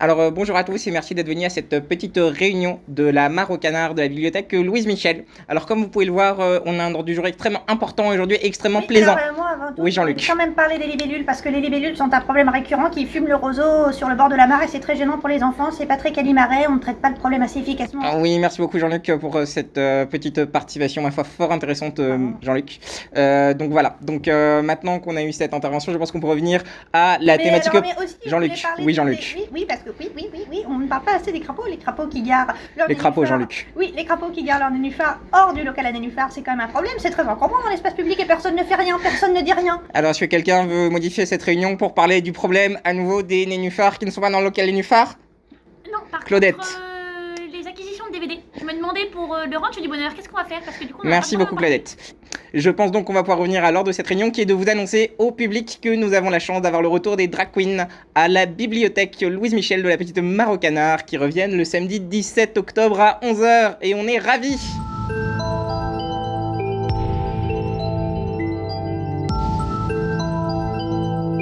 Alors euh, bonjour à tous et merci d'être venus à cette petite réunion de la Mare au Canard de la bibliothèque Louise Michel. Alors comme vous pouvez le voir, euh, on a un ordre du jour extrêmement important aujourd'hui, extrêmement Oui, plaisant. alors, euh, moi, avant tout, Oui, je Jean-Luc. quand même parler des libellules parce que les libellules sont un problème récurrent qui fument le roseau sur le bord de la mare et c'est très gênant pour les enfants. C'est pas très calimaret, on ne traite pas le problème assez efficacement. Ah oui, merci beaucoup Jean-Luc pour euh, cette euh, petite participation, ma foi, fort intéressante euh, Ah. Jean-Luc. Euh, donc voilà, donc euh, maintenant qu'on a eu cette intervention, je pense qu'on peut revenir à la Mais thématique... Jean-Luc, oui, Jean-Luc. Oui, oui, parce que oui, oui, oui, oui, on ne parle pas assez des crapauds, les crapauds qui garent leur Les crapauds. Jean-Luc. Oui, les crapauds qui gardent leur nénuphar hors du local à nénuphar, c'est quand même un problème, c'est très encombrant dans l'espace public et personne ne fait rien, personne ne dit rien. Alors est-ce que quelqu'un veut modifier cette réunion pour parler du problème à nouveau des nénuphars qui ne sont pas dans le local nénuphar? Non, par Claudette. contre, euh, Pour euh, le ranch du bonheur, qu'est-ce qu'on va faire? Parce que du coup, on en a Merci beaucoup Claudette. Je pense donc qu'on va pouvoir revenir à l'ordre de cette réunion qui est de vous annoncer au public que nous avons la chance d'avoir le retour des drag queens à la bibliothèque Louise Michel de la petite Marocanard qui reviennent le samedi 17 octobre à 11h et on est ravis